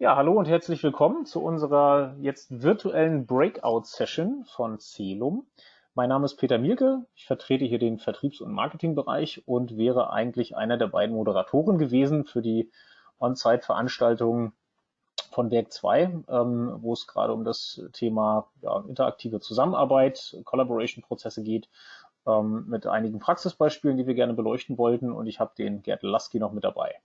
Ja, hallo und herzlich willkommen zu unserer jetzt virtuellen Breakout-Session von Celum. Mein Name ist Peter Mielke, ich vertrete hier den Vertriebs- und Marketingbereich und wäre eigentlich einer der beiden Moderatoren gewesen für die On-Site-Veranstaltung von Werk 2, ähm, wo es gerade um das Thema ja, interaktive Zusammenarbeit, Collaboration-Prozesse geht, ähm, mit einigen Praxisbeispielen, die wir gerne beleuchten wollten und ich habe den Gerd Lasky noch mit dabei.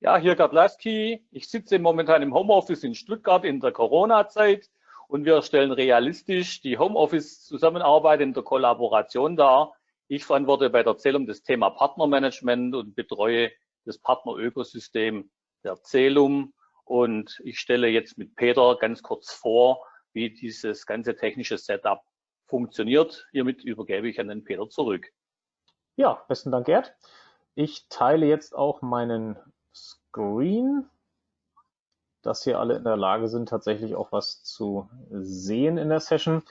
Ja, hier Gerd Lasky. Ich sitze momentan im Homeoffice in Stuttgart in der Corona-Zeit und wir stellen realistisch die Homeoffice-Zusammenarbeit in der Kollaboration dar. Ich verantworte bei der Zählung das Thema Partnermanagement und betreue das Partnerökosystem der Zählung. Und ich stelle jetzt mit Peter ganz kurz vor, wie dieses ganze technische Setup funktioniert. Hiermit übergebe ich an den Peter zurück. Ja, besten Dank, Gerd. Ich teile jetzt auch meinen Screen, dass hier alle in der Lage sind, tatsächlich auch was zu sehen in der Session.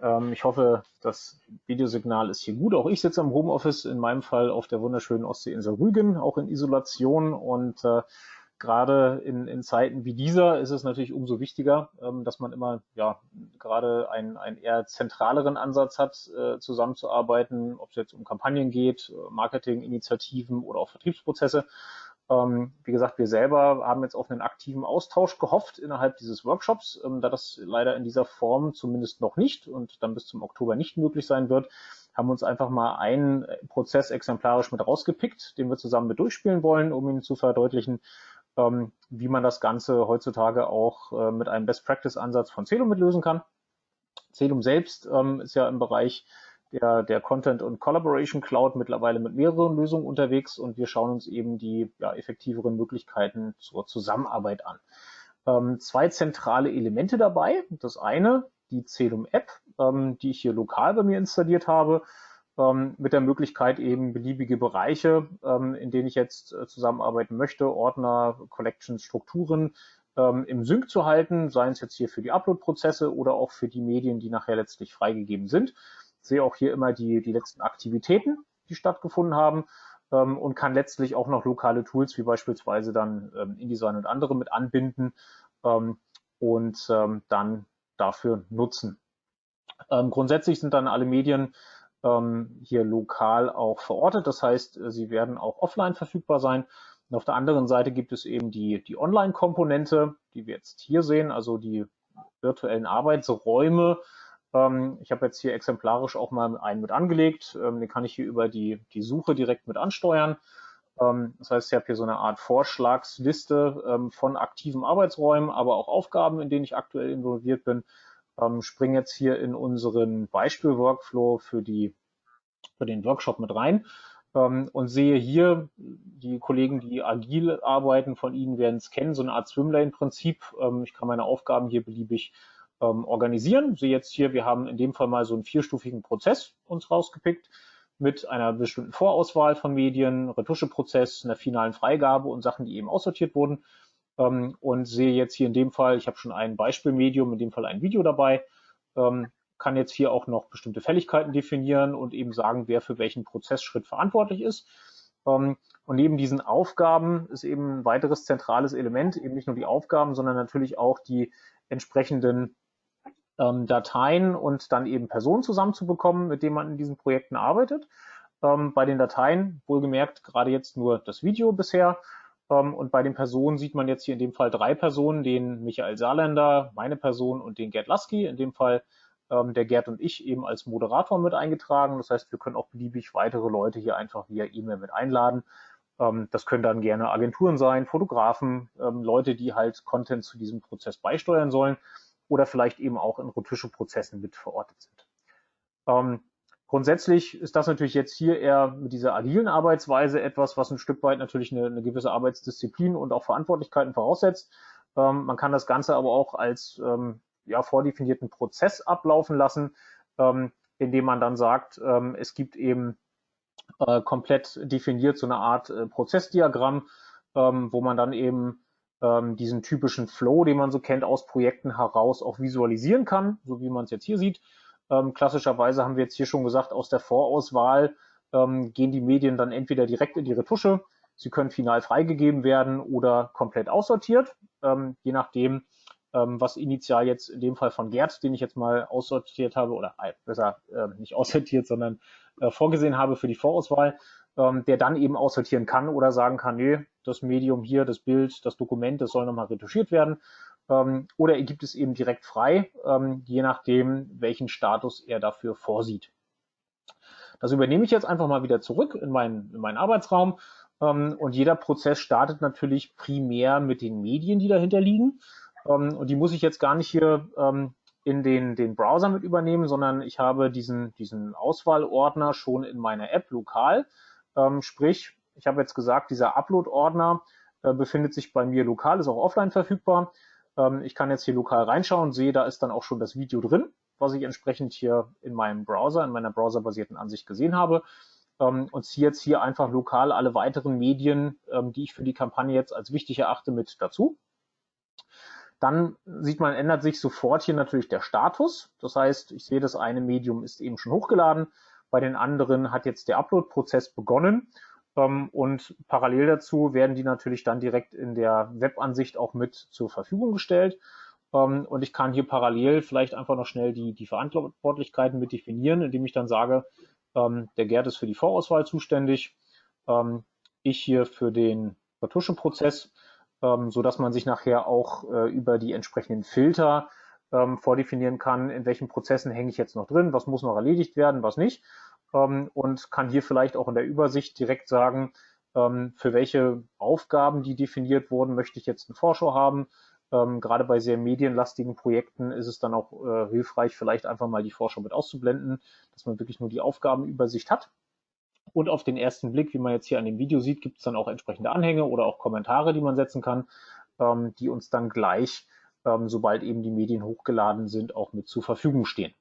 Ähm, ich hoffe, das Videosignal ist hier gut. Auch ich sitze im Homeoffice, in meinem Fall auf der wunderschönen Ostseeinsel Rügen, auch in Isolation und äh, gerade in, in Zeiten wie dieser ist es natürlich umso wichtiger, ähm, dass man immer ja gerade einen, einen eher zentraleren Ansatz hat, äh, zusammenzuarbeiten, ob es jetzt um Kampagnen geht, Marketinginitiativen oder auch Vertriebsprozesse. Ähm, wie gesagt, wir selber haben jetzt auf einen aktiven Austausch gehofft innerhalb dieses Workshops, ähm, da das leider in dieser Form zumindest noch nicht und dann bis zum Oktober nicht möglich sein wird, haben wir uns einfach mal einen Prozess exemplarisch mit rausgepickt, den wir zusammen mit durchspielen wollen, um Ihnen zu verdeutlichen, ähm, wie man das Ganze heutzutage auch äh, mit einem Best-Practice-Ansatz von Celum mitlösen kann. Celum selbst ähm, ist ja im Bereich der, der Content- und Collaboration Cloud mittlerweile mit mehreren Lösungen unterwegs und wir schauen uns eben die ja, effektiveren Möglichkeiten zur Zusammenarbeit an. Ähm, zwei zentrale Elemente dabei. Das eine, die Celum App, ähm, die ich hier lokal bei mir installiert habe, ähm, mit der Möglichkeit eben beliebige Bereiche, ähm, in denen ich jetzt äh, zusammenarbeiten möchte, Ordner, Collections, Strukturen ähm, im Sync zu halten, seien es jetzt hier für die Upload-Prozesse oder auch für die Medien, die nachher letztlich freigegeben sind. Sehe auch hier immer die, die letzten Aktivitäten, die stattgefunden haben ähm, und kann letztlich auch noch lokale Tools wie beispielsweise dann ähm, InDesign und andere mit anbinden ähm, und ähm, dann dafür nutzen. Ähm, grundsätzlich sind dann alle Medien ähm, hier lokal auch verortet. Das heißt, äh, sie werden auch offline verfügbar sein. Und auf der anderen Seite gibt es eben die, die Online-Komponente, die wir jetzt hier sehen, also die virtuellen Arbeitsräume. Ähm, ich habe jetzt hier exemplarisch auch mal einen mit angelegt. Ähm, den kann ich hier über die, die Suche direkt mit ansteuern. Ähm, das heißt, ich habe hier so eine Art Vorschlagsliste von aktiven Arbeitsräumen, aber auch Aufgaben, in denen ich aktuell involviert bin springe jetzt hier in unseren Beispiel-Workflow für, für den Workshop mit rein und sehe hier, die Kollegen, die agil arbeiten, von Ihnen werden es kennen, so eine Art Swimlane-Prinzip. Ich kann meine Aufgaben hier beliebig ähm, organisieren. Sehe jetzt hier, wir haben in dem Fall mal so einen vierstufigen Prozess uns rausgepickt mit einer bestimmten Vorauswahl von Medien, Retuscheprozess, einer finalen Freigabe und Sachen, die eben aussortiert wurden ähm, und sehe jetzt hier in dem Fall, ich habe schon ein Beispielmedium, in dem Fall ein Video dabei, ähm, kann jetzt hier auch noch bestimmte Fälligkeiten definieren und eben sagen, wer für welchen Prozessschritt verantwortlich ist. Ähm, und neben diesen Aufgaben ist eben ein weiteres zentrales Element, eben nicht nur die Aufgaben, sondern natürlich auch die entsprechenden ähm, Dateien und dann eben Personen zusammenzubekommen, mit denen man in diesen Projekten arbeitet. Ähm, bei den Dateien, wohlgemerkt, gerade jetzt nur das Video bisher, ähm, und bei den Personen sieht man jetzt hier in dem Fall drei Personen, den Michael Saarländer, meine Person und den Gerd Lasky. In dem Fall ähm, der Gerd und ich eben als Moderator mit eingetragen. Das heißt, wir können auch beliebig weitere Leute hier einfach via E-Mail mit einladen. Ähm, das können dann gerne Agenturen sein, Fotografen, ähm, Leute, die halt Content zu diesem Prozess beisteuern sollen oder vielleicht eben auch in Retusche-Prozessen mit verortet sind. Ähm, Grundsätzlich ist das natürlich jetzt hier eher mit dieser agilen Arbeitsweise etwas, was ein Stück weit natürlich eine, eine gewisse Arbeitsdisziplin und auch Verantwortlichkeiten voraussetzt. Ähm, man kann das Ganze aber auch als ähm, ja, vordefinierten Prozess ablaufen lassen, ähm, indem man dann sagt, ähm, es gibt eben äh, komplett definiert so eine Art äh, Prozessdiagramm, ähm, wo man dann eben ähm, diesen typischen Flow, den man so kennt, aus Projekten heraus auch visualisieren kann, so wie man es jetzt hier sieht. Ähm, klassischerweise haben wir jetzt hier schon gesagt, aus der Vorauswahl ähm, gehen die Medien dann entweder direkt in die Retusche, Sie können final freigegeben werden oder komplett aussortiert, ähm, je nachdem, ähm, was initial jetzt in dem Fall von Gerd, den ich jetzt mal aussortiert habe, oder äh, besser äh, nicht aussortiert, sondern äh, vorgesehen habe für die Vorauswahl, ähm, der dann eben aussortieren kann oder sagen kann, nee, das Medium hier, das Bild, das Dokument, das soll nochmal retuschiert werden. Ähm, oder er gibt es eben direkt frei, ähm, je nachdem, welchen Status er dafür vorsieht. Das übernehme ich jetzt einfach mal wieder zurück in meinen, in meinen Arbeitsraum. Ähm, und jeder Prozess startet natürlich primär mit den Medien, die dahinter liegen. Ähm, und die muss ich jetzt gar nicht hier ähm, in den, den Browser mit übernehmen, sondern ich habe diesen, diesen Auswahlordner schon in meiner App lokal. Ähm, sprich, ich habe jetzt gesagt, dieser Upload-Ordner äh, befindet sich bei mir lokal, ist auch offline verfügbar. Ähm, ich kann jetzt hier lokal reinschauen, sehe, da ist dann auch schon das Video drin, was ich entsprechend hier in meinem Browser, in meiner browserbasierten Ansicht gesehen habe. Ähm, und ziehe jetzt hier einfach lokal alle weiteren Medien, ähm, die ich für die Kampagne jetzt als wichtig erachte, mit dazu. Dann sieht man, ändert sich sofort hier natürlich der Status. Das heißt, ich sehe, das eine Medium ist eben schon hochgeladen. Bei den anderen hat jetzt der Upload-Prozess begonnen. Ähm, und parallel dazu werden die natürlich dann direkt in der Webansicht auch mit zur Verfügung gestellt. Ähm, und ich kann hier parallel vielleicht einfach noch schnell die, die Verantwortlichkeiten mit definieren, indem ich dann sage, ähm, der Gerd ist für die Vorauswahl zuständig, ich hier für den Retuscheprozess, so dass man sich nachher auch äh, über die entsprechenden Filter vordefinieren kann, in welchen Prozessen hänge ich jetzt noch drin, was muss noch erledigt werden, was nicht ähm, und kann hier vielleicht auch in der Übersicht direkt sagen, ähm, für welche Aufgaben, die definiert wurden, möchte ich jetzt eine Vorschau haben. Ähm, gerade bei sehr medienlastigen Projekten ist es dann auch äh, hilfreich, vielleicht einfach mal die Vorschau mit auszublenden, dass man wirklich nur die Aufgabenübersicht hat. Und auf den ersten Blick, wie man jetzt hier an dem Video sieht, gibt es dann auch entsprechende Anhänge oder auch Kommentare, die man setzen kann, ähm, die uns dann gleich, ähm, sobald eben die Medien hochgeladen sind, auch mit zur Verfügung stehen.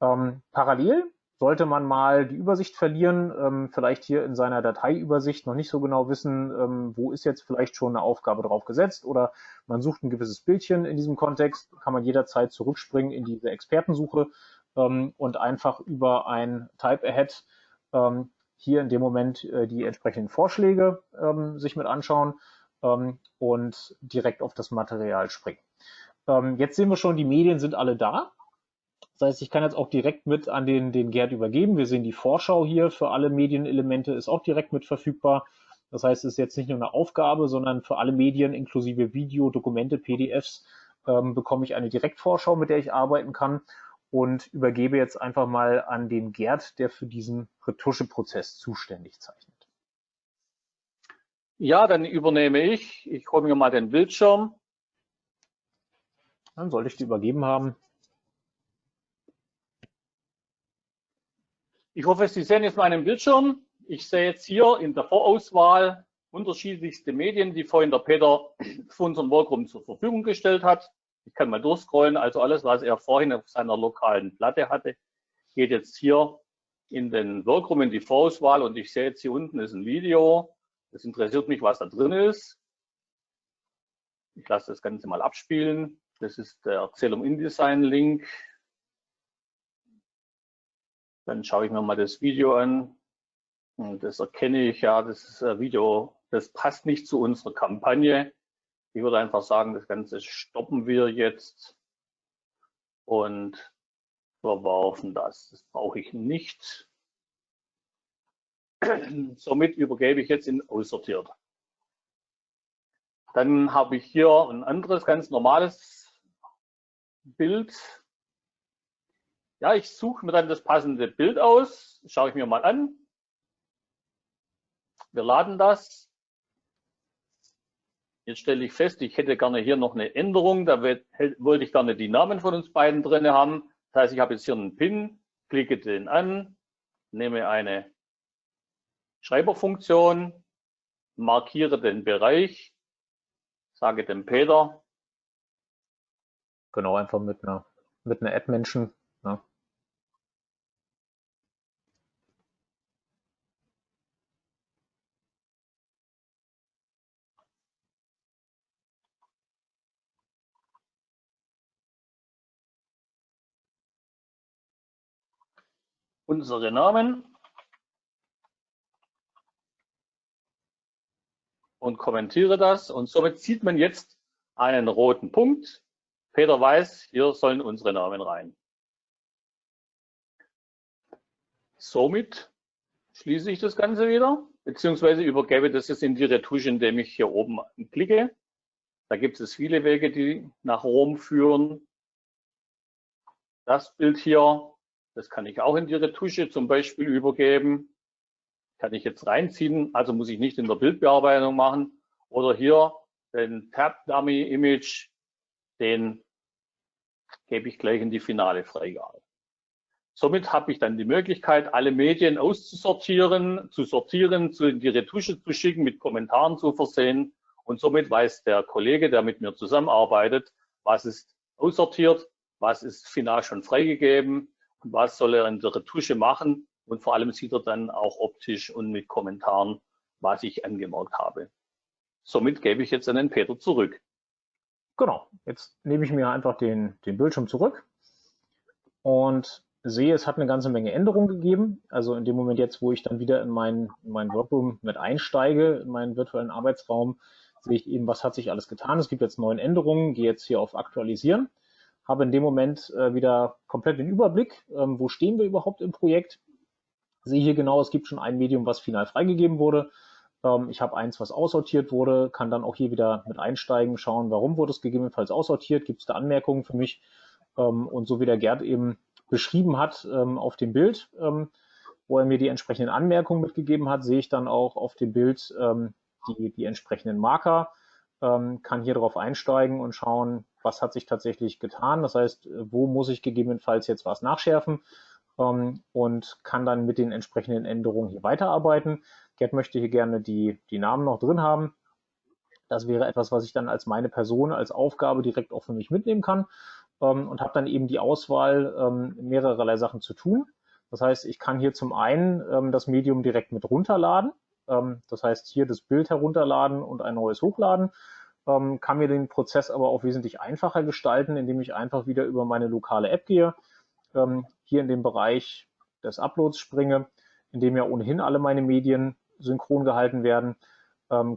Ähm, parallel sollte man mal die Übersicht verlieren, ähm, vielleicht hier in seiner Dateiübersicht noch nicht so genau wissen, ähm, wo ist jetzt vielleicht schon eine Aufgabe drauf gesetzt oder man sucht ein gewisses Bildchen in diesem Kontext, kann man jederzeit zurückspringen in diese Expertensuche ähm, und einfach über ein Type Ahead ähm, hier in dem Moment äh, die entsprechenden Vorschläge ähm, sich mit anschauen ähm, und direkt auf das Material springen. Jetzt sehen wir schon, die Medien sind alle da. Das heißt, ich kann jetzt auch direkt mit an den, den Gerd übergeben. Wir sehen die Vorschau hier für alle Medienelemente ist auch direkt mit verfügbar. Das heißt, es ist jetzt nicht nur eine Aufgabe, sondern für alle Medien inklusive Video, Dokumente, PDFs ähm, bekomme ich eine Direktvorschau, mit der ich arbeiten kann und übergebe jetzt einfach mal an den Gerd, der für diesen Retuscheprozess zuständig zeichnet. Ja, dann übernehme ich. Ich hole mir mal den Bildschirm. Dann sollte ich die übergeben haben. Ich hoffe, Sie sehen jetzt meinen Bildschirm. Ich sehe jetzt hier in der Vorauswahl unterschiedlichste Medien, die vorhin der Peter für unseren Workroom zur Verfügung gestellt hat. Ich kann mal durchscrollen. Also alles, was er vorhin auf seiner lokalen Platte hatte, geht jetzt hier in den Workroom, in die Vorauswahl. Und ich sehe jetzt hier unten ist ein Video. Das interessiert mich, was da drin ist. Ich lasse das Ganze mal abspielen. Das ist der Erzählung InDesign Link. Dann schaue ich mir mal das Video an. Und das erkenne ich, ja, das Video, das passt nicht zu unserer Kampagne. Ich würde einfach sagen, das Ganze stoppen wir jetzt und verwerfen das. Das brauche ich nicht. Somit übergebe ich jetzt in aussortiert. Dann habe ich hier ein anderes ganz normales Bild ja, ich suche mir dann das passende Bild aus, schaue ich mir mal an. Wir laden das. Jetzt stelle ich fest, ich hätte gerne hier noch eine Änderung. Da wollte ich gerne die Namen von uns beiden drin haben. Das heißt, ich habe jetzt hier einen Pin, klicke den an, nehme eine Schreiberfunktion, markiere den Bereich, sage dem Peter. Genau, einfach mit einer, mit einer Add-Menschen Ne? Unsere Namen und kommentiere das. Und somit sieht man jetzt einen roten Punkt. Peter weiß, hier sollen unsere Namen rein. Somit schließe ich das Ganze wieder, beziehungsweise übergebe das jetzt in die Retusche, indem ich hier oben klicke. Da gibt es viele Wege, die nach Rom führen. Das Bild hier, das kann ich auch in die Retusche zum Beispiel übergeben. Kann ich jetzt reinziehen, also muss ich nicht in der Bildbearbeitung machen. Oder hier den Tab Dummy Image, den gebe ich gleich in die finale Freigabe. Somit habe ich dann die Möglichkeit, alle Medien auszusortieren, zu sortieren, zu in die Retusche zu schicken, mit Kommentaren zu versehen. Und somit weiß der Kollege, der mit mir zusammenarbeitet, was ist aussortiert, was ist final schon freigegeben und was soll er in der Retusche machen. Und vor allem sieht er dann auch optisch und mit Kommentaren, was ich angemerkt habe. Somit gebe ich jetzt an den Peter zurück. Genau, jetzt nehme ich mir einfach den, den Bildschirm zurück und sehe, es hat eine ganze Menge Änderungen gegeben. Also in dem Moment jetzt, wo ich dann wieder in meinen in mein Workroom mit einsteige, in meinen virtuellen Arbeitsraum, sehe ich eben, was hat sich alles getan. Es gibt jetzt neun Änderungen, gehe jetzt hier auf Aktualisieren, habe in dem Moment äh, wieder komplett den Überblick, ähm, wo stehen wir überhaupt im Projekt. Sehe hier genau, es gibt schon ein Medium, was final freigegeben wurde. Ähm, ich habe eins, was aussortiert wurde, kann dann auch hier wieder mit einsteigen, schauen, warum wurde es gegebenenfalls aussortiert, gibt es da Anmerkungen für mich. Ähm, und so wie der Gerd eben beschrieben hat ähm, auf dem Bild, ähm, wo er mir die entsprechenden Anmerkungen mitgegeben hat, sehe ich dann auch auf dem Bild ähm, die, die entsprechenden Marker, kann hier drauf einsteigen und schauen, was hat sich tatsächlich getan. Das heißt, wo muss ich gegebenenfalls jetzt was nachschärfen und kann dann mit den entsprechenden Änderungen hier weiterarbeiten. Gerd möchte hier gerne die, die Namen noch drin haben. Das wäre etwas, was ich dann als meine Person, als Aufgabe direkt auch für mich mitnehmen kann ähm, und habe dann eben die Auswahl, ähm, mehrererlei Sachen zu tun. Das heißt, ich kann hier zum einen ähm, das Medium direkt mit runterladen. Ähm, das heißt, hier das Bild herunterladen und ein neues hochladen. Ähm, kann mir den Prozess aber auch wesentlich einfacher gestalten, indem ich einfach wieder über meine lokale App gehe, ähm, hier in den Bereich des Uploads springe, in dem ja ohnehin alle meine Medien synchron gehalten werden,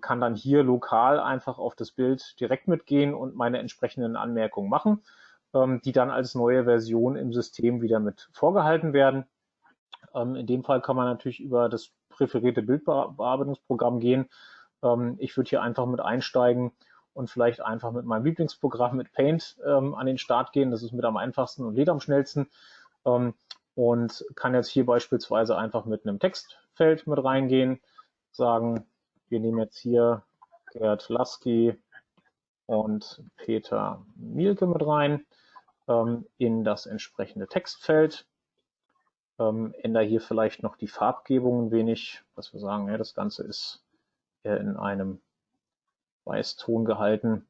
kann dann hier lokal einfach auf das Bild direkt mitgehen und meine entsprechenden Anmerkungen machen ähm, die dann als neue Version im System wieder mit vorgehalten werden. Ähm, in dem Fall kann man natürlich über das präferierte Bildbearbeitungsprogramm gehen. Ähm, ich würde hier einfach mit einsteigen und vielleicht einfach mit meinem Lieblingsprogramm mit Paint ähm, an den Start gehen. Das ist mit am einfachsten und lädt am schnellsten. Ähm, und kann jetzt hier beispielsweise einfach mit einem Textfeld mit reingehen, sagen, wir nehmen jetzt hier Gerd Lasky und Peter Mielke mit rein ähm, in das entsprechende Textfeld. Ähm, ändere hier vielleicht noch die Farbgebung ein wenig, dass wir sagen, ja, das Ganze ist in einem Weißton gehalten.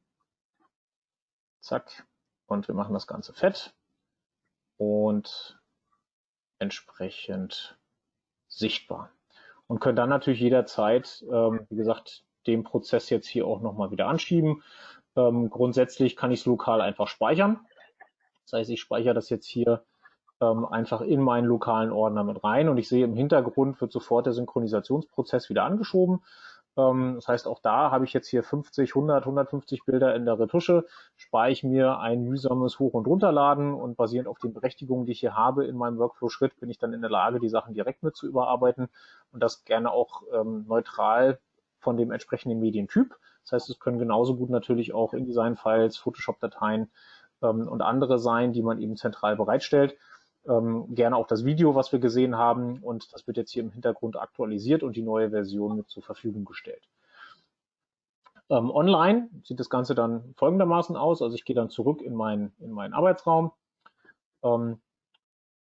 Zack. Und wir machen das Ganze fett und entsprechend sichtbar. Und können dann natürlich jederzeit, ähm, wie gesagt, den Prozess jetzt hier auch nochmal wieder anschieben. Ähm, grundsätzlich kann ich es lokal einfach speichern. Das heißt, ich speichere das jetzt hier ähm, einfach in meinen lokalen Ordner mit rein und ich sehe im Hintergrund wird sofort der Synchronisationsprozess wieder angeschoben. Ähm, das heißt, auch da habe ich jetzt hier 50, 100, 150 Bilder in der Retusche, spare ich mir ein mühsames Hoch- und Runterladen und basierend auf den Berechtigungen, die ich hier habe in meinem Workflow-Schritt, bin ich dann in der Lage, die Sachen direkt mit zu überarbeiten und das gerne auch ähm, neutral von dem entsprechenden Medientyp. Das heißt, es können genauso gut natürlich auch InDesign-Files, Photoshop-Dateien ähm, und andere sein, die man eben zentral bereitstellt. Ähm, gerne auch das Video, was wir gesehen haben und das wird jetzt hier im Hintergrund aktualisiert und die neue Version mit zur Verfügung gestellt. Ähm, online sieht das Ganze dann folgendermaßen aus. Also ich gehe dann zurück in, mein, in meinen Arbeitsraum, ähm,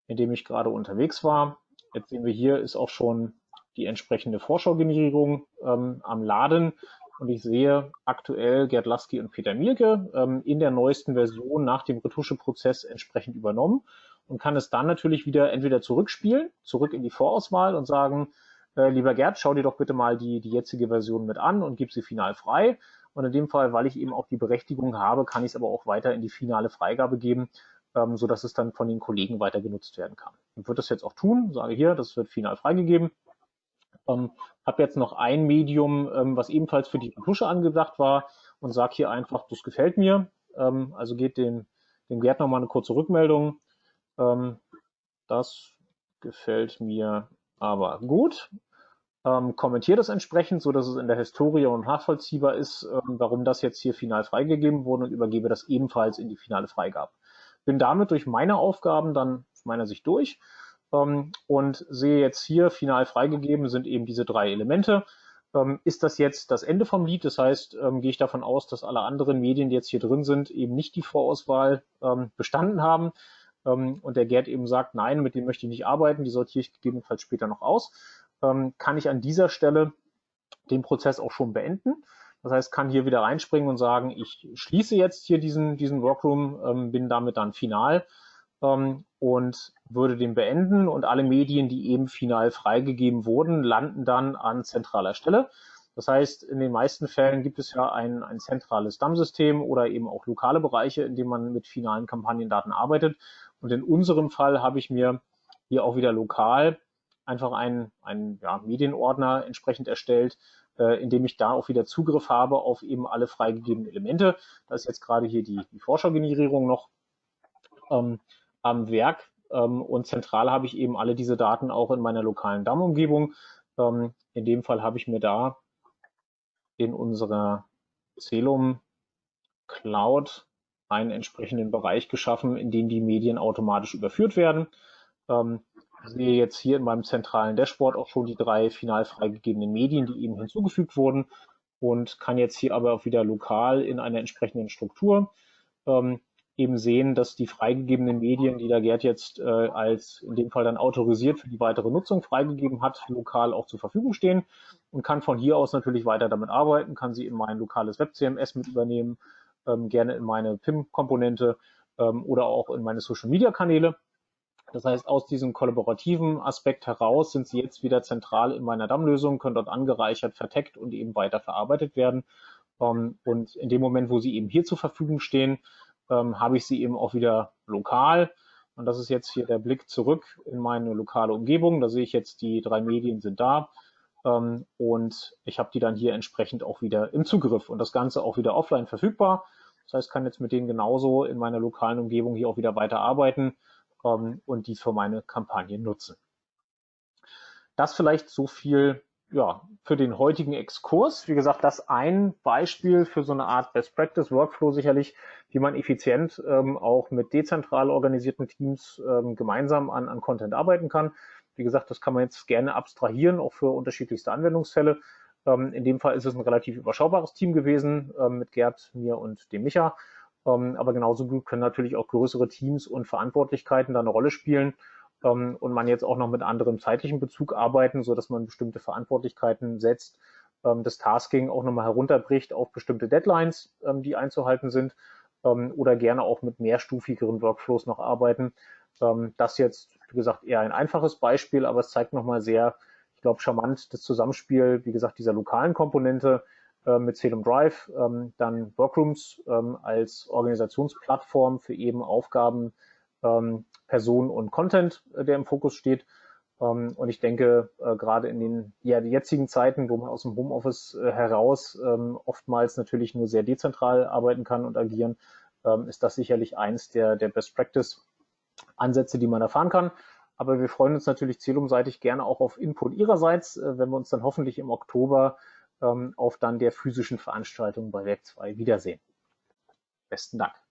in dem ich gerade unterwegs war. Jetzt sehen wir hier ist auch schon die entsprechende Vorschaugenerierung ähm, am Laden. Und ich sehe aktuell Gerd Lasky und Peter Mielke ähm, in der neuesten Version nach dem Retuscheprozess entsprechend übernommen und kann es dann natürlich wieder entweder zurückspielen, zurück in die Vorauswahl und sagen, äh, lieber Gerd, schau dir doch bitte mal die, die jetzige Version mit an und gib sie final frei. Und in dem Fall, weil ich eben auch die Berechtigung habe, kann ich es aber auch weiter in die finale Freigabe geben, ähm, so dass es dann von den Kollegen weiter genutzt werden kann. Ich würde das jetzt auch tun, sage hier, das wird final freigegeben Ähm, habe jetzt noch ein Medium, ähm, was ebenfalls für die Tusche angedacht war und sage hier einfach, das gefällt mir. Ähm, also geht dem, dem Gerd nochmal eine kurze Rückmeldung. Ähm, das gefällt mir aber gut. Ähm, kommentiere das entsprechend, so dass es in der Historie und nachvollziehbar ist, ähm, warum das jetzt hier final freigegeben wurde und übergebe das ebenfalls in die finale Freigabe. Bin damit durch meine Aufgaben dann aus meiner Sicht durch ähm, und sehe jetzt hier final freigegeben sind eben diese drei Elemente. Ähm, ist das jetzt das Ende vom Lied? Das heißt, ähm, gehe ich davon aus, dass alle anderen Medien, die jetzt hier drin sind, eben nicht die Vorauswahl ähm, bestanden haben. Ähm, und der Gerd eben sagt, nein, mit dem möchte ich nicht arbeiten, die sortiere ich gegebenenfalls später noch aus, ähm, kann ich an dieser Stelle den Prozess auch schon beenden. Das heißt, kann hier wieder reinspringen und sagen, ich schließe jetzt hier diesen, diesen Workroom, ähm, bin damit dann final ähm, und würde den beenden und alle Medien, die eben final freigegeben wurden, landen dann an zentraler Stelle. Das heißt, in den meisten Fällen gibt es ja ein, ein zentrales DAM-System oder eben auch lokale Bereiche, in denen man mit finalen Kampagnendaten arbeitet. Und in unserem Fall habe ich mir hier auch wieder lokal einfach einen, einen ja, Medienordner entsprechend erstellt, äh, in dem ich da auch wieder Zugriff habe auf eben alle freigegebenen Elemente. Da ist jetzt gerade hier die, die Vorschaugenerierung noch. Ähm, am Werk ähm, und zentral habe ich eben alle diese Daten auch in meiner lokalen DAM-Umgebung. Ähm, in dem Fall habe ich mir da in unserer Celum Cloud einen entsprechenden Bereich geschaffen, in den die Medien automatisch überführt werden. Ähm, sehe jetzt hier in meinem zentralen Dashboard auch schon die drei final freigegebenen Medien, die eben hinzugefügt wurden und kann jetzt hier aber auch wieder lokal in einer entsprechenden Struktur ähm, eben sehen, dass die freigegebenen Medien, die der Gerd jetzt äh, als in dem Fall dann autorisiert für die weitere Nutzung freigegeben hat, lokal auch zur Verfügung stehen und kann von hier aus natürlich weiter damit arbeiten, kann sie in mein lokales Web-CMS mit übernehmen, ähm, gerne in meine PIM-Komponente ähm, oder auch in meine Social-Media-Kanäle. Das heißt, aus diesem kollaborativen Aspekt heraus sind sie jetzt wieder zentral in meiner DAM-Lösung, können dort angereichert, verteckt und eben weiter verarbeitet werden. Ähm, und in dem Moment, wo sie eben hier zur Verfügung stehen, ähm, habe ich sie eben auch wieder lokal. Und das ist jetzt hier der Blick zurück in meine lokale Umgebung. Da sehe ich jetzt, die drei Medien sind da. Ähm, und ich habe die dann hier entsprechend auch wieder im Zugriff und das Ganze auch wieder offline verfügbar. Das heißt, kann jetzt mit denen genauso in meiner lokalen Umgebung hier auch wieder weiter arbeiten ähm, und die für meine Kampagnen nutzen. Das vielleicht so viel ja, für den heutigen Exkurs. Wie gesagt, das ein Beispiel für so eine Art Best Practice Workflow sicherlich, wie man effizient ähm, auch mit dezentral organisierten Teams ähm, gemeinsam an, an Content arbeiten kann. Wie gesagt, das kann man jetzt gerne abstrahieren, auch für unterschiedlichste Anwendungsfälle. Ähm, in dem Fall ist es ein relativ überschaubares Team gewesen ähm, mit Gerd, mir und dem Micha. Ähm, aber genauso gut können natürlich auch größere Teams und Verantwortlichkeiten da eine Rolle spielen und man jetzt auch noch mit anderem zeitlichen Bezug arbeiten, so dass man bestimmte Verantwortlichkeiten setzt, das Tasking auch nochmal herunterbricht auf bestimmte Deadlines, die einzuhalten sind oder gerne auch mit mehrstufigeren Workflows noch arbeiten. Das jetzt, wie gesagt, eher ein einfaches Beispiel, aber es zeigt nochmal sehr, ich glaube, charmant das Zusammenspiel, wie gesagt, dieser lokalen Komponente äh, mit Celum Drive, ähm, dann Workrooms als Organisationsplattform für eben Aufgaben, ähm, Person und Content, äh, der im Fokus steht. Ähm, und ich denke, äh, gerade in den ja, jetzigen Zeiten, wo man aus dem Homeoffice äh, heraus ähm, oftmals natürlich nur sehr dezentral arbeiten kann und agieren, ähm, ist das sicherlich eins der, der Best Practice Ansätze, die man erfahren kann. Aber wir freuen uns natürlich zielumseitig gerne auch auf Input Ihrerseits, äh, wenn wir uns dann hoffentlich im Oktober ähm, auf dann der physischen Veranstaltung bei Werk 2 wiedersehen. Besten Dank.